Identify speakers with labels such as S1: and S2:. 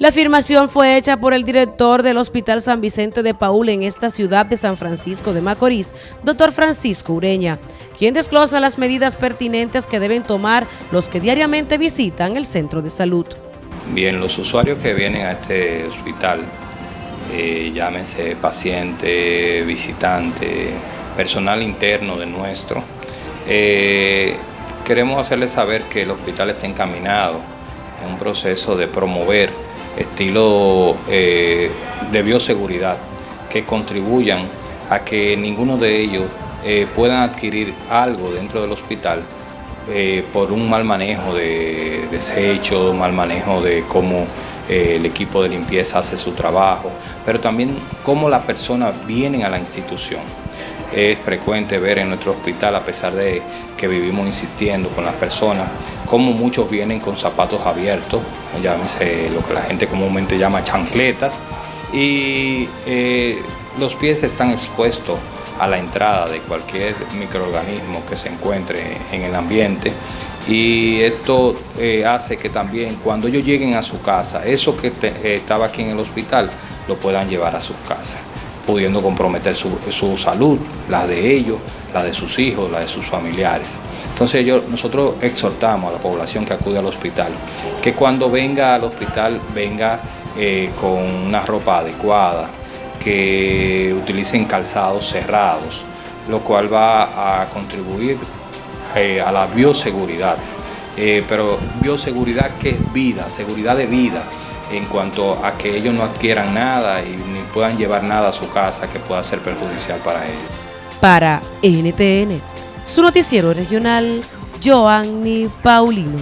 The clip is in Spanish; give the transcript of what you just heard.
S1: La afirmación fue hecha por el director del Hospital San Vicente de Paul en esta ciudad de San Francisco de Macorís, doctor Francisco Ureña, quien desglosa las medidas pertinentes que deben tomar los que diariamente visitan el centro de salud.
S2: Bien, los usuarios que vienen a este hospital, eh, llámense paciente, visitante, personal interno de nuestro, eh, queremos hacerles saber que el hospital está encaminado en un proceso de promover estilo eh, de bioseguridad que contribuyan a que ninguno de ellos eh, puedan adquirir algo dentro del hospital eh, por un mal manejo de desechos, mal manejo de cómo el equipo de limpieza hace su trabajo, pero también cómo las personas vienen a la institución. Es frecuente ver en nuestro hospital, a pesar de que vivimos insistiendo con las personas, cómo muchos vienen con zapatos abiertos, llámese lo que la gente comúnmente llama chancletas, y eh, los pies están expuestos a la entrada de cualquier microorganismo que se encuentre en el ambiente y esto eh, hace que también cuando ellos lleguen a su casa, eso que estaba aquí en el hospital, lo puedan llevar a sus casas pudiendo comprometer su, salud, la de ellos, la de sus hijos, la de sus familiares. Entonces nosotros exhortamos a la población que acude al hospital, que cuando venga al hospital venga eh, con una ropa adecuada, que utilicen calzados cerrados, lo cual va a contribuir eh, a la bioseguridad. Eh, pero bioseguridad que es vida, seguridad de vida, en cuanto a que ellos no adquieran nada y ni puedan llevar nada a su casa que pueda ser perjudicial para ellos.
S1: Para NTN, su noticiero regional, Joanny Paulino.